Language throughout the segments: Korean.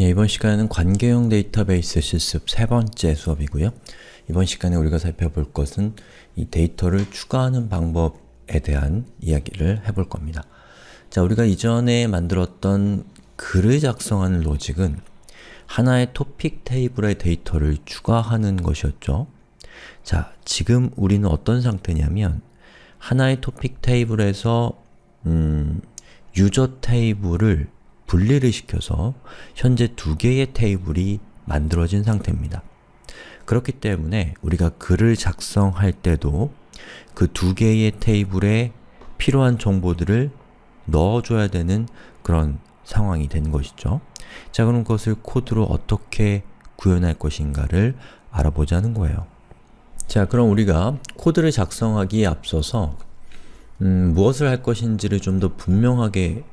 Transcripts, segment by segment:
예, 이번 시간에는 관계형 데이터베이스 실습 세 번째 수업이고요. 이번 시간에 우리가 살펴볼 것은 이 데이터를 추가하는 방법에 대한 이야기를 해볼 겁니다. 자, 우리가 이전에 만들었던 글을 작성하는 로직은 하나의 토픽 테이블에 데이터를 추가하는 것이었죠. 자, 지금 우리는 어떤 상태냐면 하나의 토픽 테이블에서 음, 유저 테이블을 분리를 시켜서 현재 두 개의 테이블이 만들어진 상태입니다. 그렇기 때문에 우리가 글을 작성할 때도 그 두 개의 테이블에 필요한 정보들을 넣어줘야 되는 그런 상황이 된 것이죠. 자 그럼 그것을 코드로 어떻게 구현할 것인가를 알아보자는 거예요. 자 그럼 우리가 코드를 작성하기에 앞서서 음, 무엇을 할 것인지를 좀 더 분명하게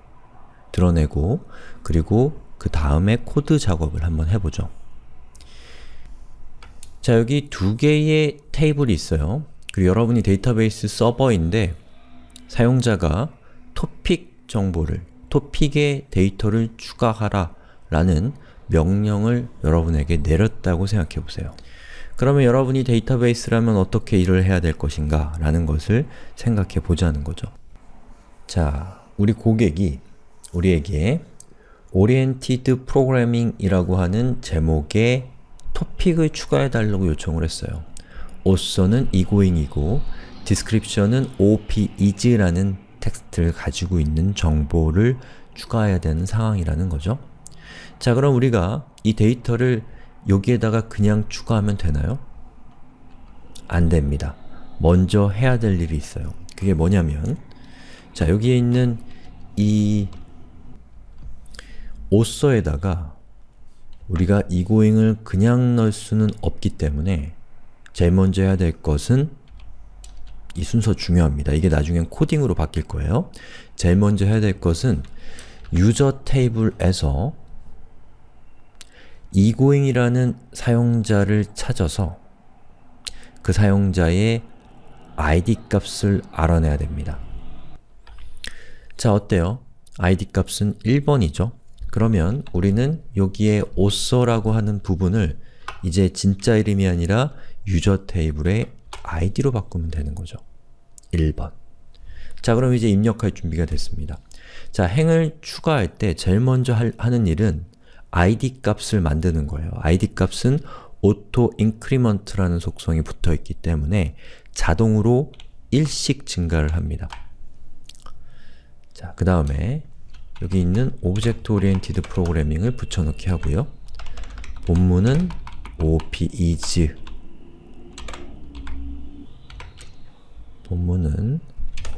드러내고 그리고 그 다음에 코드 작업을 한번 해보죠. 자 여기 두 개의 테이블이 있어요. 그리고 여러분이 데이터베이스 서버인데 사용자가 토픽 정보를, 토픽의 데이터를 추가하라 라는 명령을 여러분에게 내렸다고 생각해 보세요. 그러면 여러분이 데이터베이스라면 어떻게 일을 해야 될 것인가 라는 것을 생각해 보자는 거죠. 자, 우리 고객이 우리에게 Oriented Programming 이라고 하는 제목의 토픽을 추가해 달라고 요청을 했어요. author는 egoing이고 description은 op is라는 텍스트를 가지고 있는 정보를 추가해야 되는 상황이라는 거죠. 자 그럼 우리가 이 데이터를 여기에다가 그냥 추가하면 되나요? 안 됩니다. 먼저 해야 될 일이 있어요. 그게 뭐냐면 자 여기에 있는 이 오서에다가 우리가 이고잉을 그냥 넣을 수는 없기 때문에 제일 먼저 해야 될 것은 이 순서 중요합니다. 이게 나중엔 코딩으로 바뀔 거예요. 제일 먼저 해야 될 것은 유저 테이블에서 이고잉이라는 사용자를 찾아서 그 사용자의 id 값을 알아내야 됩니다. 자, 어때요? id 값은 1번이죠? 그러면 우리는 여기에 author라고 하는 부분을 이제 진짜 이름이 아니라 유저 테이블의 id로 바꾸면 되는 거죠. 1번 자 그럼 이제 입력할 준비가 됐습니다. 자 행을 추가할 때 제일 먼저 할, 하는 일은 id 값을 만드는 거예요. id 값은 auto increment라는 속성이 붙어 있기 때문에 자동으로 1씩 증가를 합니다. 자, 그 다음에 여기 있는 Object Oriented Programming을 붙여넣기 하고요. 본문은 op is 본문은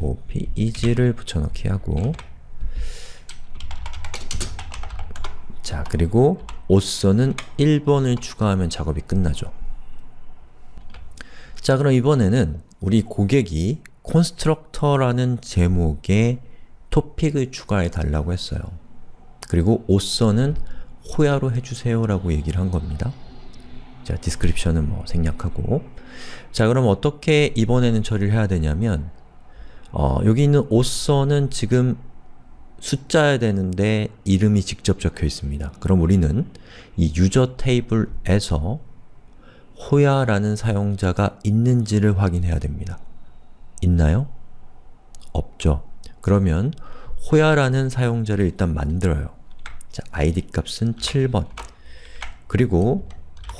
op is를 붙여넣기 하고 자, 그리고 author는 1번을 추가하면 작업이 끝나죠. 자, 그럼 이번에는 우리 고객이 constructor라는 제목의 토픽을 추가해 달라고 했어요. 그리고 author는 호야로 해주세요 라고 얘기를 한 겁니다. 자, description은 뭐 생략하고 자, 그럼 어떻게 이번에는 처리를 해야 되냐면 어, 여기 있는 author는 지금 숫자야 되는데 이름이 직접 적혀 있습니다. 그럼 우리는 이 유저 테이블에서 호야라는 사용자가 있는지를 확인해야 됩니다. 있나요? 없죠. 그러면 호야라는 사용자를 일단 만들어요. 자, id 값은 7번 그리고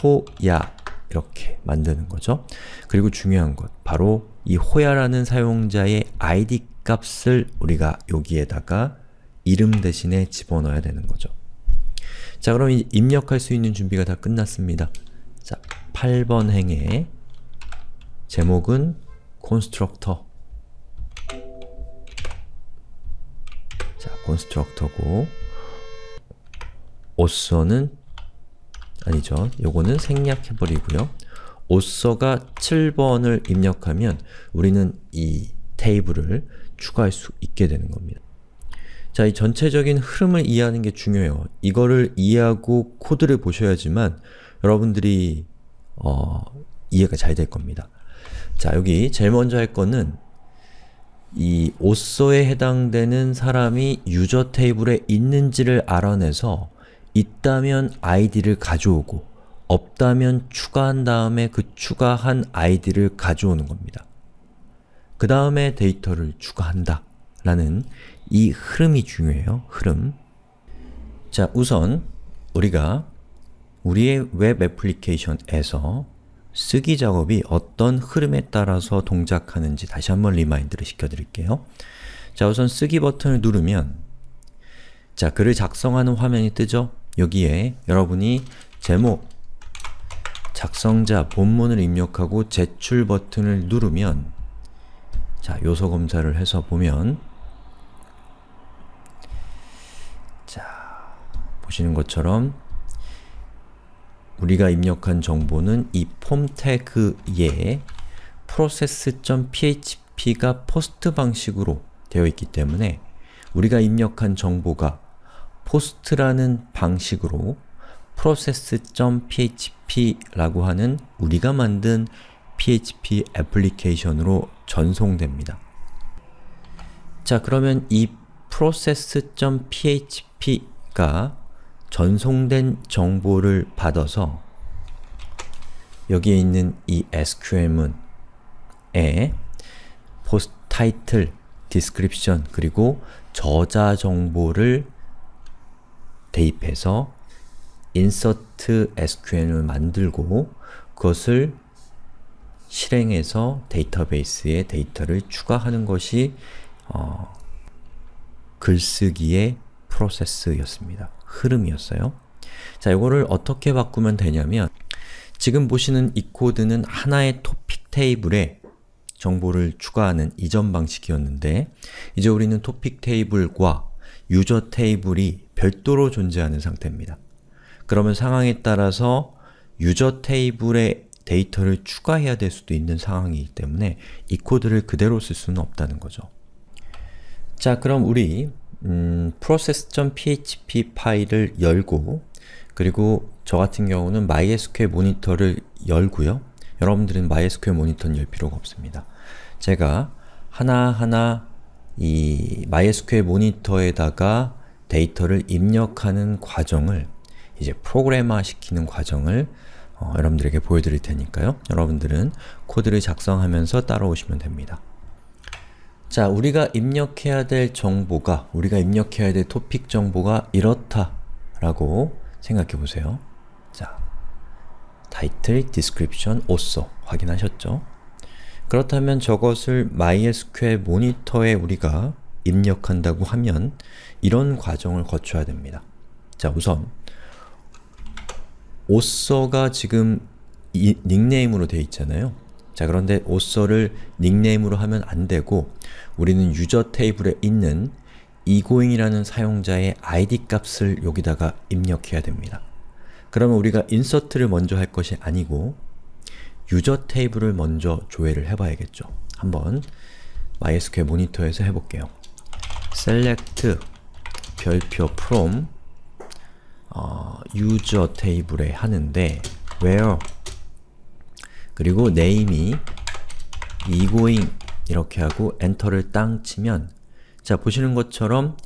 호야 이렇게 만드는 거죠. 그리고 중요한 것, 바로 이 호야라는 사용자의 id 값을 우리가 여기에다가 이름 대신에 집어넣어야 되는 거죠. 자 그럼 입력할 수 있는 준비가 다 끝났습니다. 자, 8번 행의 제목은 constructor 자, constructor고 author는 아니죠. 요거는 생략해버리고요. author가 7번을 입력하면 우리는 이 테이블을 추가할 수 있게 되는 겁니다. 자, 이 전체적인 흐름을 이해하는 게 중요해요. 이거를 이해하고 코드를 보셔야지만 여러분들이 어, 이해가 잘 될 겁니다. 자, 여기 제일 먼저 할 거는 이 오서에 해당되는 사람이 user 테이블에 있는지를 알아내서 있다면 id를 가져오고 없다면 추가한 다음에 그 추가한 id를 가져오는 겁니다. 그 다음에 데이터를 추가한다 라는 이 흐름이 중요해요. 흐름. 자, 우선 우리가 우리의 웹 애플리케이션에서 쓰기 작업이 어떤 흐름에 따라서 동작하는지 다시 한번 remind를 시켜드릴게요. 자, 우선 쓰기 버튼을 누르면 자, 글을 작성하는 화면이 뜨죠? 여기에 여러분이 제목, 작성자, 본문을 입력하고 제출 버튼을 누르면 자, 요소 검사를 해서 보면 자, 보시는 것처럼 우리가 입력한 정보는 이 폼 태그에 process.php가 포스트 방식으로 되어 있기 때문에 우리가 입력한 정보가 post라는 방식으로 process.php라고 하는 우리가 만든 PHP 애플리케이션으로 전송됩니다. 자, 그러면 이 process.php가 전송된 정보를 받아서 여기에 있는 이 SQL문에 post title, description, 그리고 저자 정보를 대입해서 insert SQL을 만들고 그것을 실행해서 데이터베이스에 데이터를 추가하는 것이 어, 글쓰기의 프로세스였습니다. 흐름이었어요. 자, 이거를 어떻게 바꾸면 되냐면 지금 보시는 이 코드는 하나의 토픽 테이블에 정보를 추가하는 이전 방식이었는데 이제 우리는 토픽 테이블과 유저 테이블이 별도로 존재하는 상태입니다. 그러면 상황에 따라서 유저 테이블에 데이터를 추가해야 될 수도 있는 상황이기 때문에 이 코드를 그대로 쓸 수는 없다는 거죠. 자, 그럼 우리 음, process.php 파일을 열고 그리고 저 같은 경우는 MySQL 모니터를 열고요. 여러분들은 MySQL 모니터는 열 필요가 없습니다. 제가 하나하나 이 MySQL 모니터에다가 데이터를 입력하는 과정을 이제 프로그래머 시키는 과정을 어, 여러분들에게 보여드릴 테니까요. 여러분들은 코드를 작성하면서 따라오시면 됩니다. 자, 우리가 입력해야 될 정보가, 우리가 입력해야 될 토픽 정보가 이렇다 라고 생각해 보세요. 자, title, description, author 확인하셨죠? 그렇다면 저것을 MySQL 모니터에 우리가 입력한다고 하면 이런 과정을 거쳐야 됩니다. 자, 우선 author가 지금 이 닉네임으로 되어 있잖아요. 자, 그런데 author를 닉네임으로 하면 안 되고 우리는 유저 테이블에 있는 egoing이라는 사용자의 id 값을 여기다가 입력해야 됩니다. 그러면 우리가 insert를 먼저 할 것이 아니고 유저 테이블을 먼저 조회를 해봐야겠죠. 한번 MySQL 모니터에서 해볼게요. select 별표 from 어, user 테이블에 하는데 where 그리고 name이 egoing 이렇게 하고 엔터를 땅 치면 자 보시는 것처럼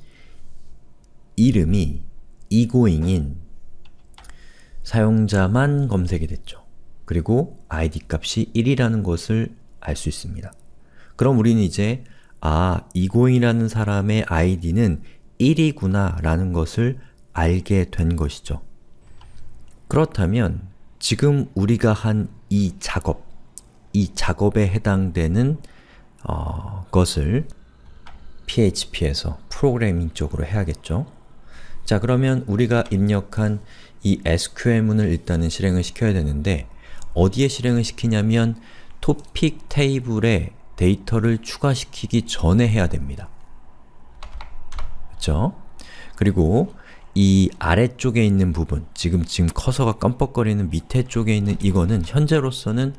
이름이 egoing인 사용자만 검색이 됐죠. 그리고 id 값이 1이라는 것을 알 수 있습니다. 그럼 우리는 이제 아, egoing이라는 사람의 id는 1이구나 라는 것을 알게 된 것이죠. 그렇다면 지금 우리가 한 이 작업, 이 작업에 해당되는 어, 것을 PHP에서 프로그래밍 쪽으로 해야겠죠. 자 그러면 우리가 입력한 이 SQL문을 일단은 실행을 시켜야 되는데 어디에 실행을 시키냐면 토픽 테이블에 데이터를 추가시키기 전에 해야 됩니다. 그렇죠? 그리고 이 아래쪽에 있는 부분, 지금 지금 커서가 깜빡거리는 밑에 쪽에 있는 이거는 현재로서는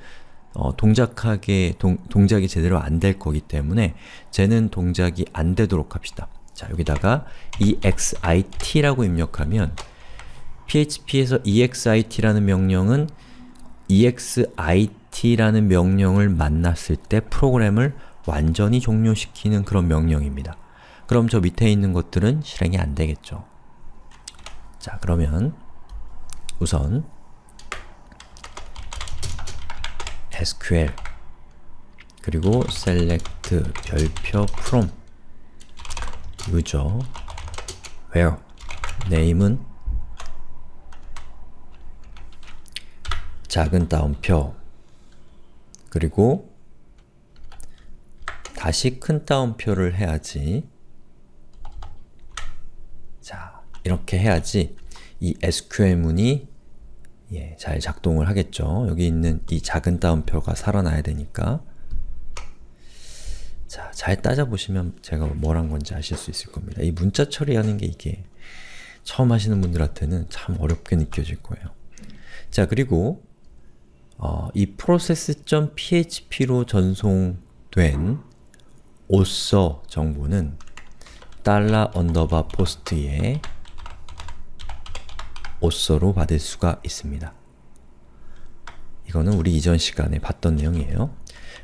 어, 동작하게, 동, 동작이 제대로 안 될 거기 때문에 쟤는 동작이 안 되도록 합시다. 자, 여기다가 exit라고 입력하면 php에서 exit라는 명령은 exit라는 명령을 만났을 때 프로그램을 완전히 종료시키는 그런 명령입니다. 그럼 저 밑에 있는 것들은 실행이 안 되겠죠. 자, 그러면 우선 SQL 그리고 select 별표 from. user where? name은 작은 따옴표. 그리고 다시 큰 따옴표를 해야지. 자, 이렇게 해야지 이 SQL문이 예, 잘 작동을 하겠죠. 여기 있는 이 작은 따옴표가 살아나야 되니까 자, 잘 따져보시면 제가 뭘 한 건지 아실 수 있을 겁니다. 이 문자 처리하는 게 이게 처음 하시는 분들한테는 참 어렵게 느껴질 거예요. 자, 그리고 어, 이 process.php로 전송된 author 정보는 달러 underbar POST에 author로 받을 수가 있습니다. 이거는 우리 이전 시간에 봤던 내용이에요.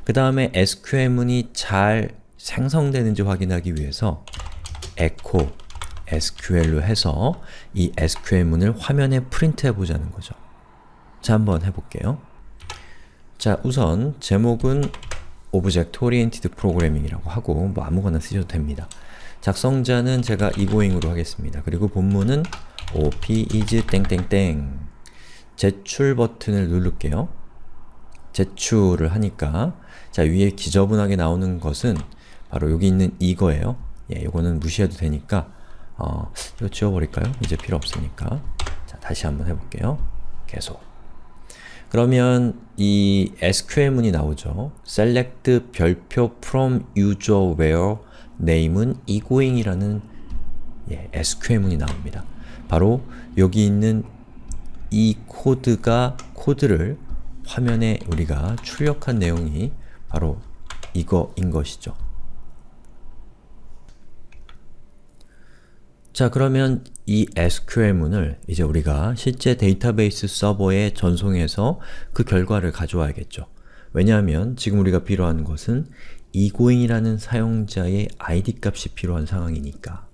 그 다음에 SQL문이 잘 생성되는지 확인하기 위해서 echo SQL로 해서 이 SQL문을 화면에 프린트해 보자는 거죠. 자, 한번 해볼게요. 자, 우선 제목은 Object Oriented Programming이라고 하고 뭐 아무거나 쓰셔도 됩니다. 작성자는 제가 이고잉으로 하겠습니다. 그리고 본문은 op is 땡땡땡 제출 버튼을 누를게요. 제출을 하니까 자 위에 지저분하게 나오는 것은 바로 여기 있는 이거예요. 예, 이거는 무시해도 되니까 어, 이거 지워버릴까요? 이제 필요 없으니까 자 다시 한번 해볼게요. 계속 그러면 이 SQL문이 나오죠. select 별표 from user where name은 egoing이라는 예, SQL문이 나옵니다. 바로 여기 있는 이 코드가 코드를 화면에 우리가 출력한 내용이 바로 이거인 것이죠. 자 그러면 이 SQL문을 이제 우리가 실제 데이터베이스 서버에 전송해서 그 결과를 가져와야겠죠. 왜냐하면 지금 우리가 필요한 것은 egoing이라는 사용자의 id 값이 필요한 상황이니까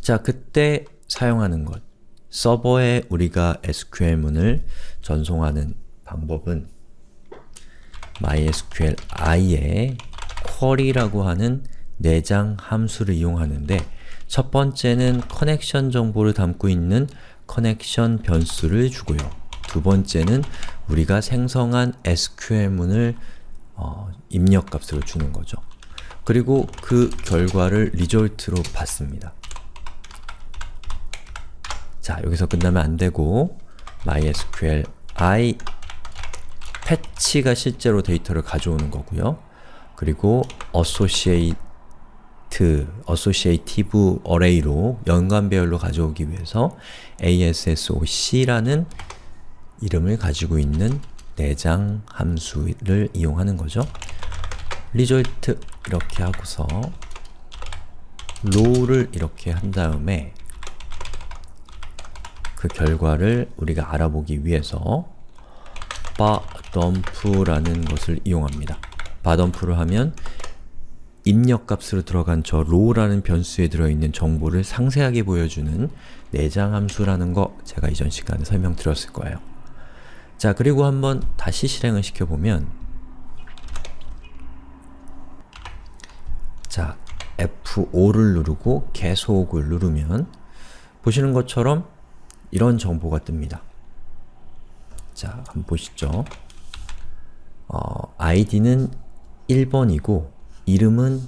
자 그때 사용하는 것 서버에 우리가 SQL문을 전송하는 방법은 MySQLi의 query라고 하는 내장 함수를 이용하는데 첫 번째는 커넥션 정보를 담고 있는 connection 변수를 주고요. 두 번째는 우리가 생성한 SQL문을 어, 입력값으로 주는 거죠. 그리고 그 결과를 result로 받습니다. 자, 여기서 끝나면 안 되고 MySQL i fetch가 실제로 데이터를 가져오는 거고요. 그리고 associate, associative array로 연관배열로 가져오기 위해서 ASSOC라는 이름을 가지고 있는 내장 함수를 이용하는 거죠. result 이렇게 하고서 row를 이렇게 한 다음에 그 결과를 우리가 알아보기 위해서 바덤프라는 것을 이용합니다. 바덤프를 하면 입력값으로 들어간 저 row라는 변수에 들어있는 정보를 상세하게 보여주는 내장 함수라는 거 제가 이전 시간에 설명드렸을 거예요. 자, 그리고 한번 다시 실행을 시켜보면 자, F5를 누르고 계속을 누르면 보시는 것처럼 이런 정보가 뜹니다. 자, 한번 보시죠. 어, id는 1번이고 이름은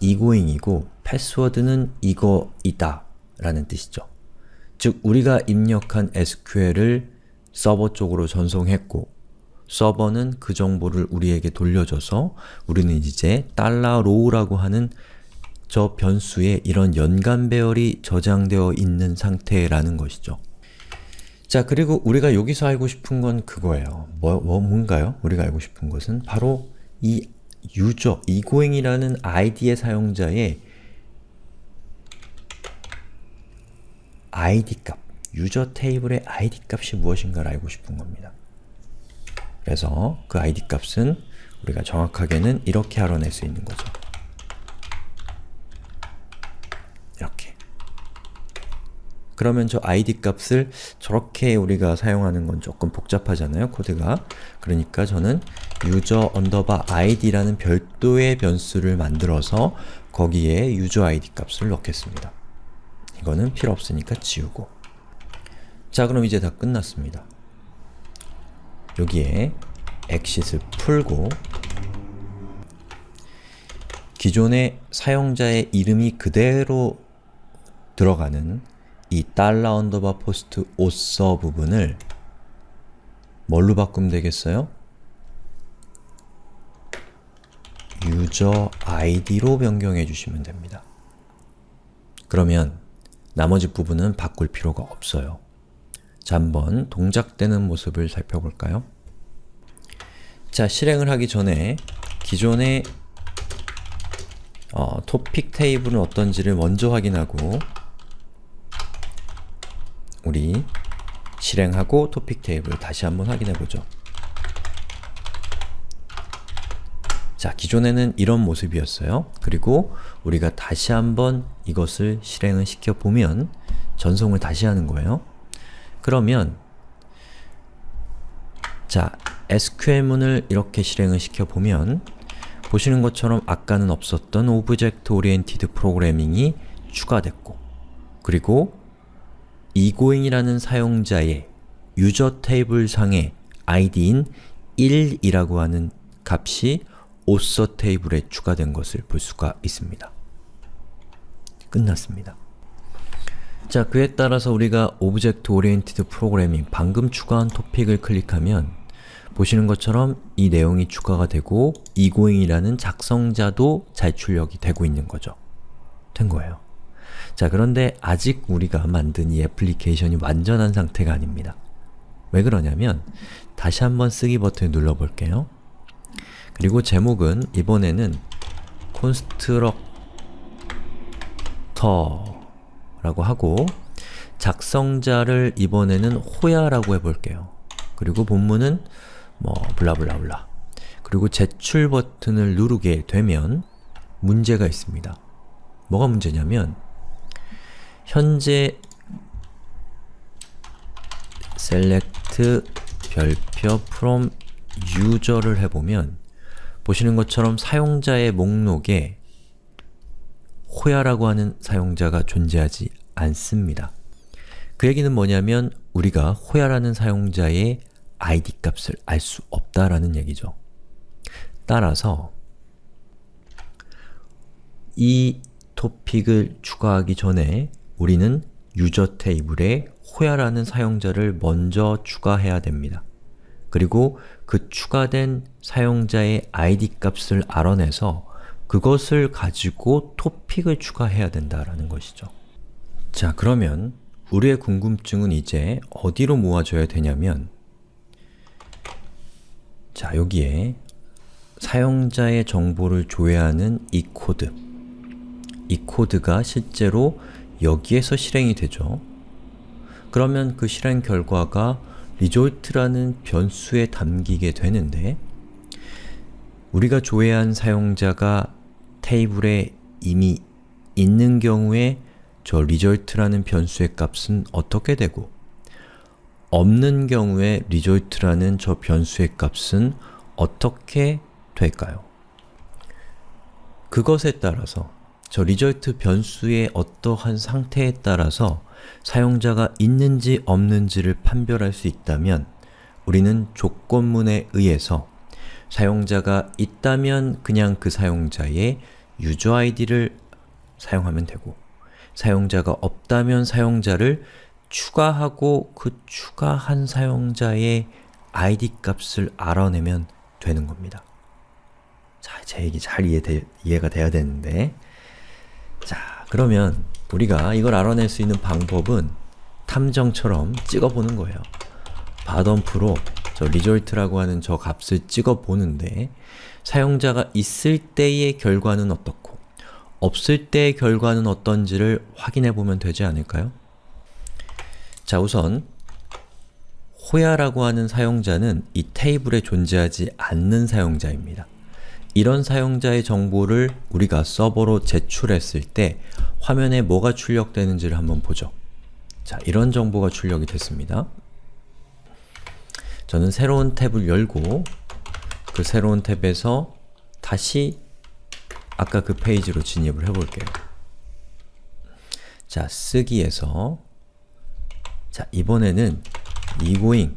이고잉이고 패스워드는 이거이다 라는 뜻이죠. 즉, 우리가 입력한 SQL을 서버 쪽으로 전송했고 서버는 그 정보를 우리에게 돌려줘서 우리는 이제 $row라고 하는 저 변수에 이런 연간 배열이 저장되어 있는 상태라는 것이죠. 자, 그리고 우리가 여기서 알고 싶은 건 그거예요. 뭐, 뭐 뭔가요? 우리가 알고 싶은 것은 바로 이 유저, 이고잉이라는 id의 사용자의 id 값, 유저 테이블의 id 값이 무엇인가를 알고 싶은 겁니다. 그래서 그 id 값은 우리가 정확하게는 이렇게 알아낼 수 있는 거죠. 이렇게 그러면 저 id 값을 저렇게 우리가 사용하는 건 조금 복잡하잖아요, 코드가. 그러니까 저는 user id라는 별도의 변수를 만들어서 거기에 user id 값을 넣겠습니다. 이거는 필요 없으니까 지우고 자 그럼 이제 다 끝났습니다. 여기에 exit을 풀고 기존의 사용자의 이름이 그대로 들어가는 이 달러 underbar POST author 부분을 뭘로 바꾸면 되겠어요? user 아이디로 변경해 주시면 됩니다. 그러면 나머지 부분은 바꿀 필요가 없어요. 자, 한번 동작되는 모습을 살펴볼까요? 자, 실행을 하기 전에 기존의 어, 토픽 테이블은 어떤지를 먼저 확인하고 우리 실행하고 토픽 테이블 다시 한번 확인해보죠. 자, 기존에는 이런 모습이었어요. 그리고 우리가 다시 한번 이것을 실행을 시켜보면 전송을 다시 하는 거예요. 그러면 자, SQL문을 이렇게 실행을 시켜보면 보시는 것처럼 아까는 없었던 object oriented programming이 추가됐고 그리고 egoing이라는 사용자의 user 테이블 상의 id인 1이라고 하는 값이 author 테이블에 추가된 것을 볼 수가 있습니다. 끝났습니다. 자, 그에 따라서 우리가 object oriented programming 방금 추가한 토픽을 클릭하면 보시는 것처럼 이 내용이 추가가 되고 egoing이라는 작성자도 잘 출력이 되고 있는 거죠. 된 거예요. 자, 그런데 아직 우리가 만든 이 애플리케이션이 완전한 상태가 아닙니다. 왜 그러냐면 다시 한번 쓰기 버튼을 눌러볼게요. 그리고 제목은 이번에는 constructor 라고 하고 작성자를 이번에는 호야라고 해볼게요. 그리고 본문은 뭐 블라블라블라 그리고 제출 버튼을 누르게 되면 문제가 있습니다. 뭐가 문제냐면 현재 select 별표 from user를 해보면 보시는 것처럼 사용자의 목록에 호야라고 하는 사용자가 존재하지 않습니다. 그 얘기는 뭐냐면 우리가 호야라는 사용자의 id 값을 알 수 없다라는 얘기죠. 따라서 이 토픽을 추가하기 전에 우리는 유저 테이블에 호야라는 사용자를 먼저 추가해야 됩니다. 그리고 그 추가된 사용자의 id 값을 알아내서 그것을 가지고 토픽을 추가해야 된다라는 것이죠. 자, 그러면 우리의 궁금증은 이제 어디로 모아져야 되냐면 자, 여기에 사용자의 정보를 조회하는 이 코드 이 코드가 실제로 여기에서 실행이 되죠. 그러면 그 실행 결과가 result라는 변수에 담기게 되는데 우리가 조회한 사용자가 테이블에 이미 있는 경우에 저 result라는 변수의 값은 어떻게 되고 없는 경우에 result라는 저 변수의 값은 어떻게 될까요? 그것에 따라서 저 result 변수의 어떠한 상태에 따라서 사용자가 있는지 없는지를 판별할 수 있다면 우리는 조건문에 의해서 사용자가 있다면 그냥 그 사용자의 유저 아이디를 사용하면 되고 사용자가 없다면 사용자를 추가하고 그 추가한 사용자의 id 값을 알아내면 되는 겁니다. 자, 제 얘기 잘 이해되, 이해가 돼야 되는데 자, 그러면 우리가 이걸 알아낼 수 있는 방법은 탐정처럼 찍어보는 거예요. 바덤프로 저 result라고 하는 저 값을 찍어보는데 사용자가 있을 때의 결과는 어떻고 없을 때의 결과는 어떤지를 확인해 보면 되지 않을까요? 자 우선 호야라고 하는 사용자는 이 테이블에 존재하지 않는 사용자입니다. 이런 사용자의 정보를 우리가 서버로 제출했을 때 화면에 뭐가 출력되는지를 한번 보죠. 자, 이런 정보가 출력이 됐습니다. 저는 새로운 탭을 열고 그 새로운 탭에서 다시 아까 그 페이지로 진입을 해볼게요. 자, 쓰기에서 자, 이번에는 egoing,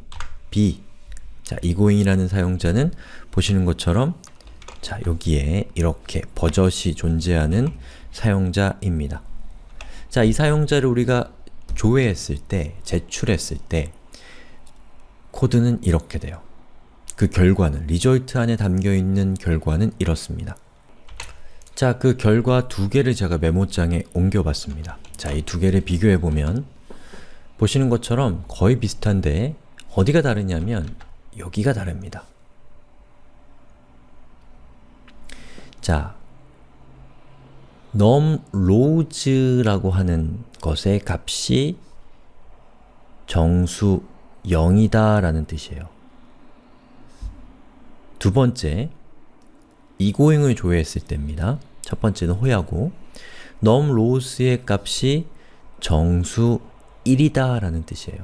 b 자, egoing이라는 사용자는 보시는 것처럼 자, 여기에 이렇게 버젓이 존재하는 사용자입니다. 자, 이 사용자를 우리가 조회했을 때, 제출했을 때 코드는 이렇게 돼요. 그 결과는, 리졸트 안에 담겨있는 결과는 이렇습니다. 자, 그 결과 두 개를 제가 메모장에 옮겨봤습니다. 자, 이 두 개를 비교해보면 보시는 것처럼 거의 비슷한데 어디가 다르냐면 여기가 다릅니다. 자, num rose라고 하는 것의 값이 정수 0이다 라는 뜻이에요. 두 번째, egoing을 조회했을 때입니다. 첫 번째는 호야고 num rose의 값이 정수 1이다 라는 뜻이에요.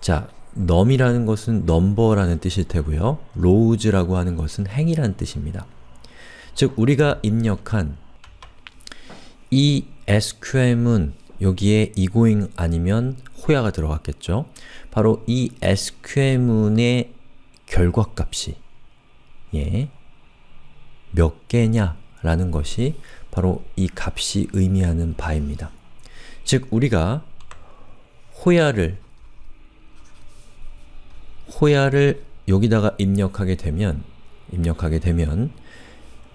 자, num이라는 것은 number라는 뜻일 테고요. rose라고 하는 것은 행이라는 뜻입니다. 즉, 우리가 입력한 이 SQM은 여기에 egoing 아니면 호야가 들어갔겠죠. 바로 이 SQM의 결과값이 예, 몇 개냐 라는 것이 바로 이 값이 의미하는 바입니다. 즉, 우리가 호야를 호야를 여기다가 입력하게 되면 입력하게 되면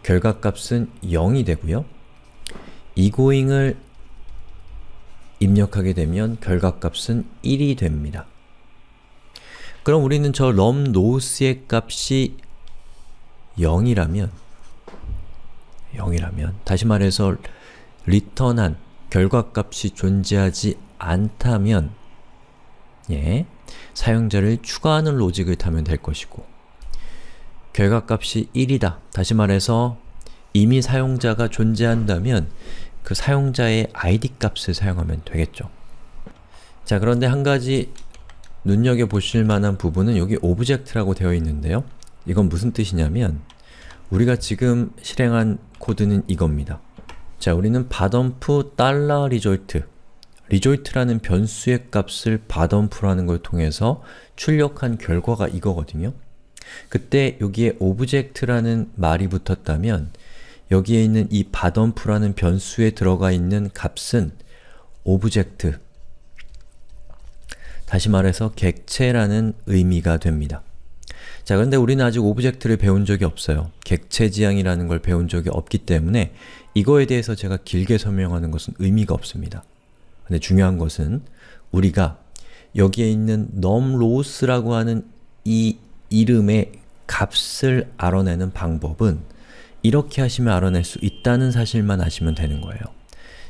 결과값은 0이 되고요. egoing을 입력하게 되면 결과값은 1이 됩니다. 그럼 우리는 저 nose의 값이 0이라면 0이라면 다시 말해서 리턴한 결과값이 존재하지 않다면 예, 사용자를 추가하는 로직을 타면 될 것이고 결과값이 1이다. 다시 말해서 이미 사용자가 존재한다면 그 사용자의 id 값을 사용하면 되겠죠. 자, 그런데 한 가지 눈여겨보실 만한 부분은 여기 object라고 되어 있는데요. 이건 무슨 뜻이냐면 우리가 지금 실행한 코드는 이겁니다. 자, 우리는 달러 result result라는 변수의 값을 var dump라는 걸 통해서 출력한 결과가 이거거든요. 그때 여기에 object라는 말이 붙었다면 여기에 있는 이 var dump라는 변수에 들어가 있는 값은 object 다시 말해서 객체라는 의미가 됩니다. 자, 그런데 우리는 아직 object를 배운 적이 없어요. 객체 지향이라는 걸 배운 적이 없기 때문에 이거에 대해서 제가 길게 설명하는 것은 의미가 없습니다. 근데 중요한 것은 우리가 여기에 있는 num rows라고 하는 이 이름의 값을 알아내는 방법은 이렇게 하시면 알아낼 수 있다는 사실만 아시면 되는 거예요.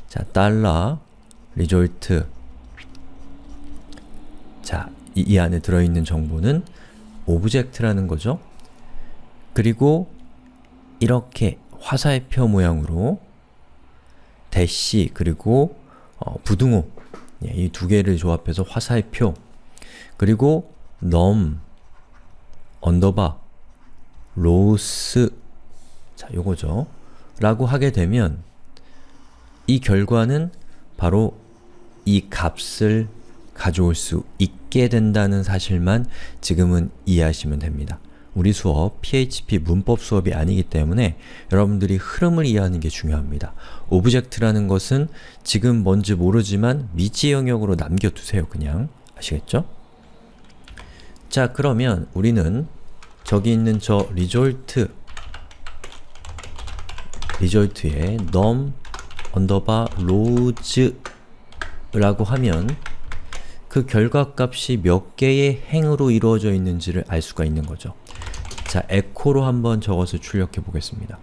자, 달러 result 자, 이, 이 안에 들어있는 정보는 object라는 거죠. 그리고 이렇게 화살표 모양으로 대시 그리고 어, 부등호 예, 이 두 개를 조합해서 화살표 그리고 num underbar rows 자, 요거죠. 라고 하게 되면 이 결과는 바로 이 값을 가져올 수 있게 된다는 사실만 지금은 이해하시면 됩니다. 우리 수업 PHP 문법 수업이 아니기 때문에 여러분들이 흐름을 이해하는 게 중요합니다. object라는 것은 지금 뭔지 모르지만 미지 영역으로 남겨두세요, 그냥. 아시겠죠? 자, 그러면 우리는 저기 있는 저 result result에 num underbar rows 라고 하면 그 결과값이 몇 개의 행으로 이루어져 있는지를 알 수가 있는 거죠. 자, 에코로 한번 적어서 출력해 보겠습니다.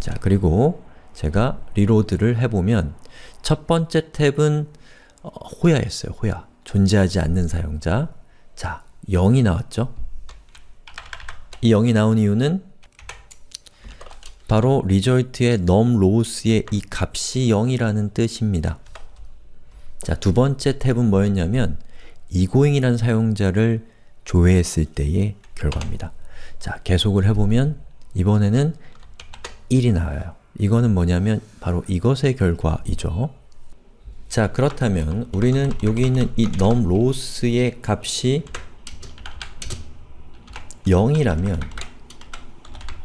자, 그리고 제가 리로드를 해보면 첫 번째 탭은 어, 호야였어요, 호야. 존재하지 않는 사용자. 자, 0이 나왔죠? 이 0이 나온 이유는 바로 result의 num rows의 이 값이 0이라는 뜻입니다. 자, 두 번째 탭은 뭐였냐면 egoing이라는 사용자를 조회했을 때의 결과입니다. 자, 계속을 해보면 이번에는 1이 나와요. 이거는 뭐냐면 바로 이것의 결과이죠. 자, 그렇다면 우리는 여기 있는 이 num rows의 값이 0이라면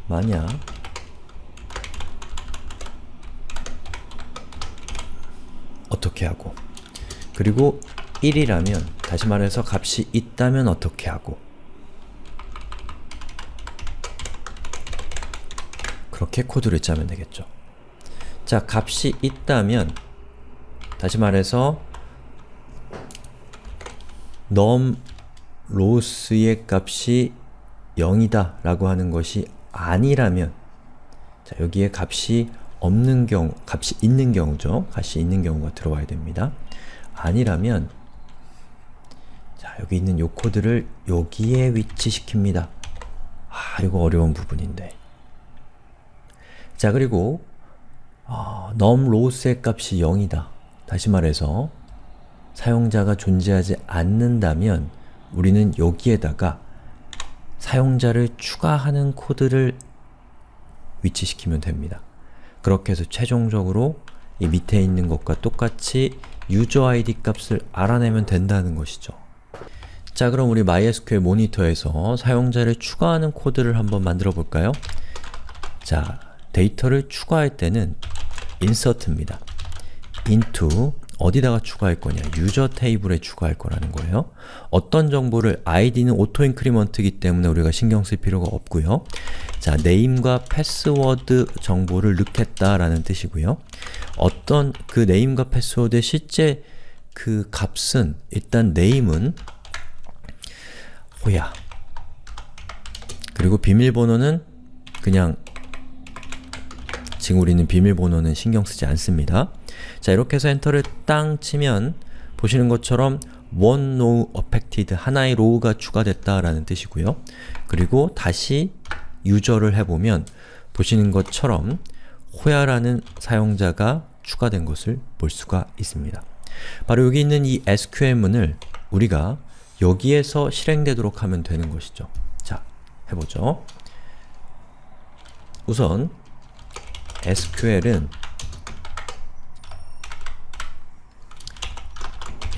만약 어떻게 하고 그리고 1이라면 다시 말해서 값이 있다면 어떻게 하고 그렇게 코드를 짜면 되겠죠. 자, 값이 있다면 다시 말해서 num rows의 값이 0이다 라고 하는 것이 아니라면 자, 여기에 값이 없는 경우, 값이 있는 경우죠. 값이 있는 경우가 들어와야 됩니다. 아니라면 자, 여기 있는 요 코드를 여기에 위치시킵니다. 아, 이거 어려운 부분인데. 자, 그리고 어, num rows의 값이 0이다. 다시 말해서 사용자가 존재하지 않는다면 우리는 여기에다가 사용자를 추가하는 코드를 위치시키면 됩니다. 그렇게 해서 최종적으로 이 밑에 있는 것과 똑같이 유저 ID 값을 알아내면 된다는 것이죠. 자 그럼 우리 MySQL 모니터에서 사용자를 추가하는 코드를 한번 만들어 볼까요? 자, 데이터를 추가할 때는 insert입니다. into 어디다가 추가할 거냐? 유저 테이블에 추가할 거라는 거예요. 어떤 정보를 id는 auto increment이기 때문에 우리가 신경 쓸 필요가 없고요. 자, name과 패스워드 정보를 넣겠다라는 뜻이고요. 어떤 그 name과 패스워드의 실제 그 값은 일단 name은 호야 그리고 비밀번호는 그냥 지금 우리는 비밀번호는 신경 쓰지 않습니다. 자 이렇게 해서 엔터를 땅 치면 보시는 것처럼 one row affected, 하나의 로우가 추가됐다라는 뜻이고요. 그리고 다시 유저를 해보면 보시는 것처럼 호야라는 사용자가 추가된 것을 볼 수가 있습니다. 바로 여기 있는 이 SQL문을 우리가 여기에서 실행되도록 하면 되는 것이죠. 자, 해보죠. 우선 SQL은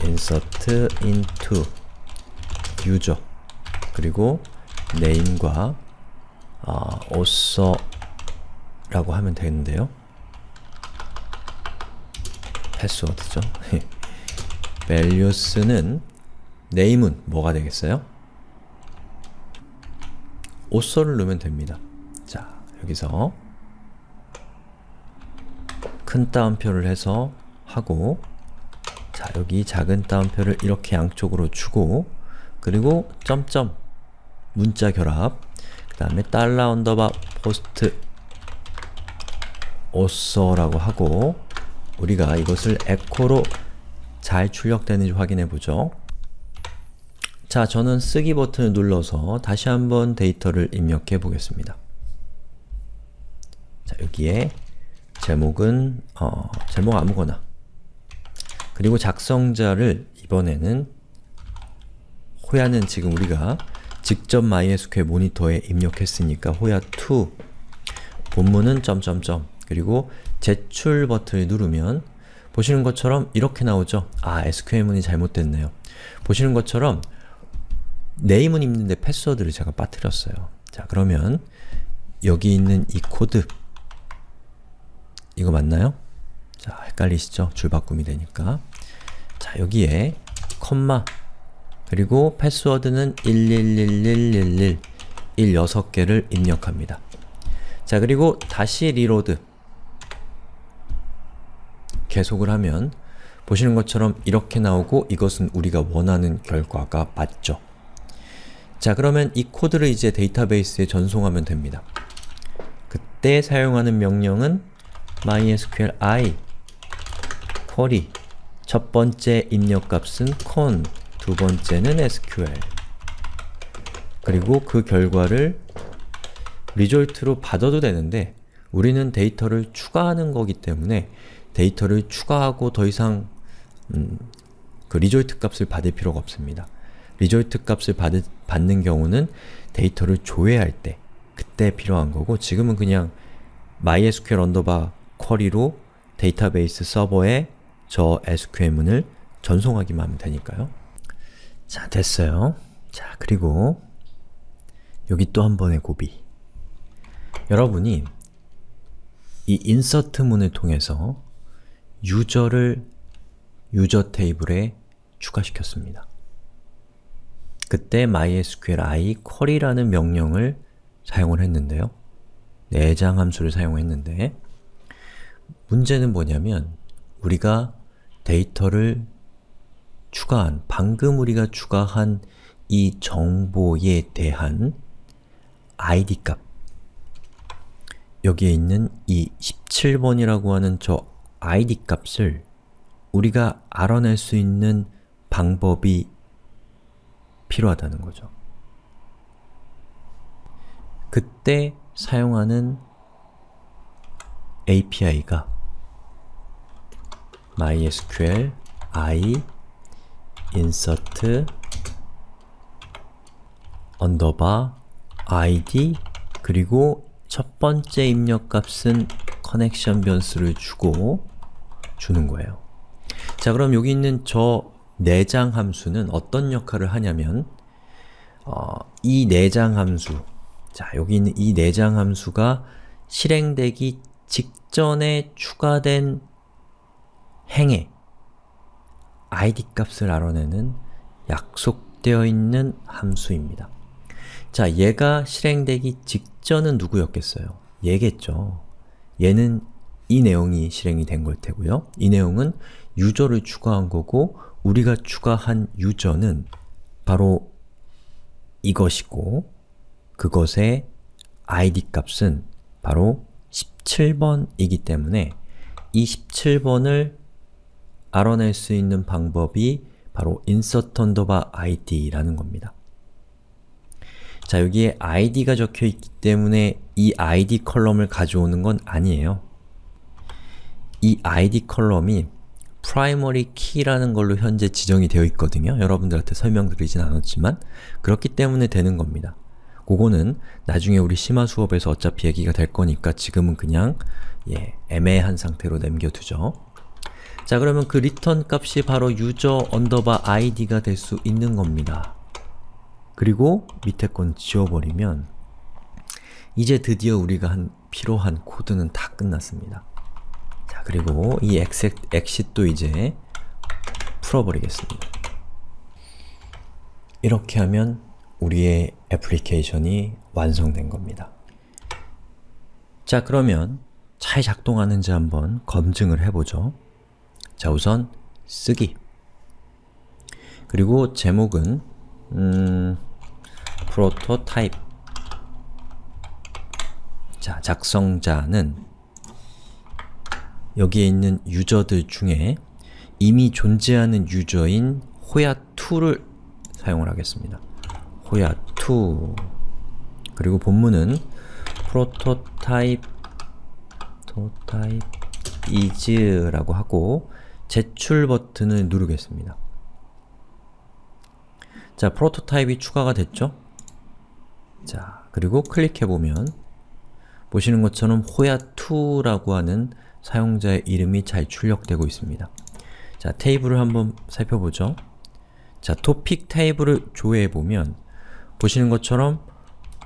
insert into user 그리고 name과 어, author라고 하면 되는데요. 패스워드죠. values는 name은 뭐가 되겠어요? author를 넣으면 됩니다. 자, 여기서 큰 따옴표를 해서 하고 자, 여기 작은 따옴표를 이렇게 양쪽으로 주고 그리고 점점 문자 결합 그 다음에 달러 underbar post author라고 하고 우리가 이것을 에코로 잘 출력되는지 확인해 보죠. 자, 저는 쓰기 버튼을 눌러서 다시 한번 데이터를 입력해 보겠습니다. 자, 여기에 제목은 어, 제목 아무거나 그리고 작성자를 이번에는 호야는 지금 우리가 직접 MySQL 모니터에 입력했으니까 호야2 본문은 점점점 그리고 제출 버튼을 누르면 보시는 것처럼 이렇게 나오죠? 아, SQL문이 잘못됐네요. 보시는 것처럼 name은 있는데 패스워드를 제가 빠뜨렸어요. 자, 그러면 여기 있는 이 코드 이거 맞나요? 자, 헷갈리시죠? 줄바꿈이 되니까 자, 여기에 콤마 그리고 패스워드는 111111 1 6개를 입력합니다. 자, 그리고 다시 reload 계속을 하면 보시는 것처럼 이렇게 나오고 이것은 우리가 원하는 결과가 맞죠. 자, 그러면 이 코드를 이제 데이터베이스에 전송하면 됩니다. 그때 사용하는 명령은 mysql query 첫 번째 입력값은 con, 두 번째는 sql 그리고 그 결과를 result로 받아도 되는데 우리는 데이터를 추가하는 거기 때문에 데이터를 추가하고 더 이상 음, 그 result 값을 받을 필요가 없습니다. result 값을 받, 받는 경우는 데이터를 조회할 때 그때 필요한 거고 지금은 그냥 MySQL underbar query로 데이터베이스 서버에 저 SQL문을 전송하기만 하면 되니까요. 자, 됐어요. 자, 그리고 여기 또 한 번의 고비. 여러분이 이 인서트 문을 통해서 유저를 유저 테이블에 추가시켰습니다. 그때 mysql i query라는 명령을 사용을 했는데요. 내장 함수를 사용했는데 문제는 뭐냐면 우리가 데이터를 추가한, 방금 우리가 추가한 이 정보에 대한 id 값 여기에 있는 이 17번이라고 하는 저 id 값을 우리가 알아낼 수 있는 방법이 필요하다는 거죠. 그때 사용하는 API가 mysql i insert underbar id 그리고 첫 번째 입력 값은 connection 변수를 주고 주는 거예요. 자 그럼 여기 있는 저 내장 함수는 어떤 역할을 하냐면 어, 이 내장 함수 자 여기 있는 이 내장 함수가 실행되기 직전에 추가된 행에 id 값을 알아내는 약속되어 있는 함수입니다. 자, 얘가 실행되기 직전은 누구였겠어요? 얘겠죠. 얘는 이 내용이 실행이 된 걸 테고요. 이 내용은 유저를 추가한 거고 우리가 추가한 유저는 바로 이것이고 그것의 id 값은 바로 17번이기 때문에 이 17번을 알아낼 수 있는 방법이 바로 insert id라는 겁니다. 자, 여기에 id가 적혀 있기 때문에 이 id 컬럼을 가져오는 건 아니에요. 이 id column이 primary key라는 걸로 현재 지정이 되어 있거든요. 여러분들한테 설명드리진 않았지만 그렇기 때문에 되는 겁니다. 그거는 나중에 우리 심화 수업에서 어차피 얘기가 될 거니까 지금은 그냥 예, 애매한 상태로 남겨두죠. 자 그러면 그 return 값이 바로 user underbar id가 될 수 있는 겁니다. 그리고 밑에 건 지워버리면 이제 드디어 우리가 한 필요한 코드는 다 끝났습니다. 자, 그리고 이 exit, exit도 이제 풀어버리겠습니다. 이렇게 하면 우리의 애플리케이션이 완성된 겁니다. 자, 그러면 잘 작동하는지 한번 검증을 해보죠. 자, 우선 쓰기. 그리고 제목은 음, 프로토타입. 자, 작성자는 여기에 있는 유저들 중에 이미 존재하는 유저인 호야2를 사용을 하겠습니다. 호야2 그리고 본문은 prototype prototype is라고 하고 제출 버튼을 누르겠습니다. 자, 프로토타입이 추가가 됐죠? 자, 그리고 클릭해보면 보시는 것처럼 호야2라고 하는 사용자의 이름이 잘 출력되고 있습니다. 자, 테이블을 한번 살펴보죠. 자, 토픽 테이블을 조회해보면 보시는 것처럼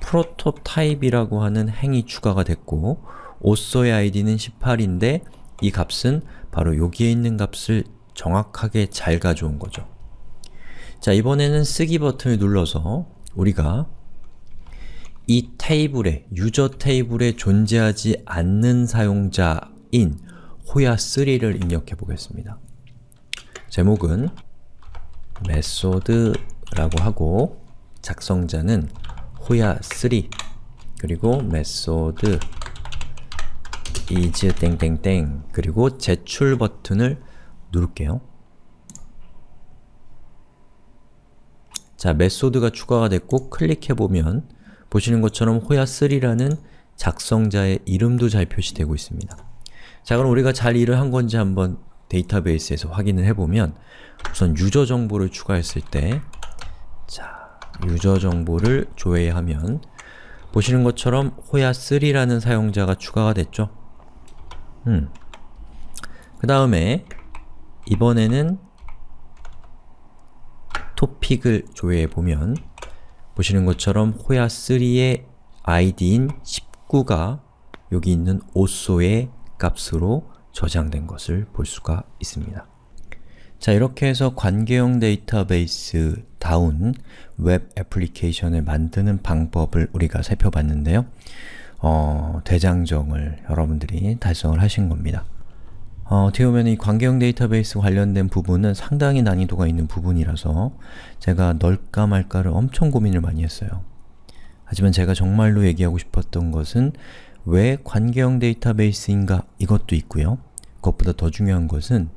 프로토타입이라고 하는 행이 추가가 됐고 오서의 아이디는 18인데 이 값은 바로 여기에 있는 값을 정확하게 잘 가져온 거죠. 자, 이번에는 쓰기 버튼을 눌러서 우리가 이 테이블에, 유저 테이블에 존재하지 않는 사용자인 호야3를 입력해 보겠습니다. 제목은 메소드라고 하고 작성자는 호야3 그리고 method is 땡땡땡 그리고 제출 버튼을 누를게요. 자, method가 추가가 됐고 클릭해보면 보시는 것처럼 호야3라는 작성자의 이름도 잘 표시되고 있습니다. 자, 그럼 우리가 잘 일을 한 건지 한번 데이터베이스에서 확인을 해보면 우선 유저 정보를 추가했을 때 자, 유저 정보를 조회하면 보시는 것처럼 호야3라는 사용자가 추가가 됐죠? 음. 그 다음에 이번에는 토픽을 조회해보면 보시는 것처럼 호야3의 id인 19가 여기 있는 오소의 값으로 저장된 것을 볼 수가 있습니다. 자 이렇게 해서 관계형 데이터베이스 다운 웹 애플리케이션을 만드는 방법을 우리가 살펴봤는데요. 어, 대장정을 여러분들이 달성을 하신 겁니다. 어, 어떻게 보면 이 관계형 데이터베이스 관련된 부분은 상당히 난이도가 있는 부분이라서 제가 넣을까 말까를 엄청 고민을 많이 했어요. 하지만 제가 정말로 얘기하고 싶었던 것은 왜 관계형 데이터베이스인가 이것도 있고요. 그것보다 더 중요한 것은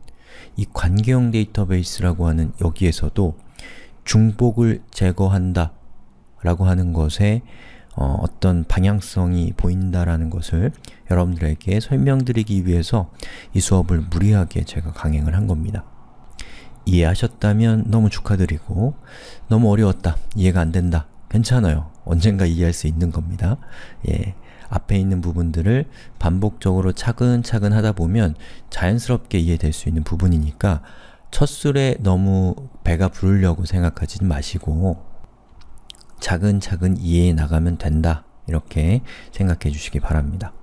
이 관계형 데이터베이스라고 하는 여기에서도 중복을 제거한다 라고 하는 것에 어, 어떤 방향성이 보인다라는 것을 여러분들에게 설명드리기 위해서 이 수업을 무리하게 제가 강행을 한 겁니다. 이해하셨다면 너무 축하드리고 너무 어려웠다, 이해가 안 된다, 괜찮아요. 언젠가 이해할 수 있는 겁니다. 예, 앞에 있는 부분들을 반복적으로 차근차근 하다 보면 자연스럽게 이해될 수 있는 부분이니까 첫 술에 너무 배가 부르려고 생각하지 마시고 차근차근 이해해 나가면 된다 이렇게 생각해 주시기 바랍니다.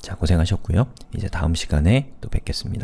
자, 고생하셨고요. 이제 다음 시간에 또 뵙겠습니다.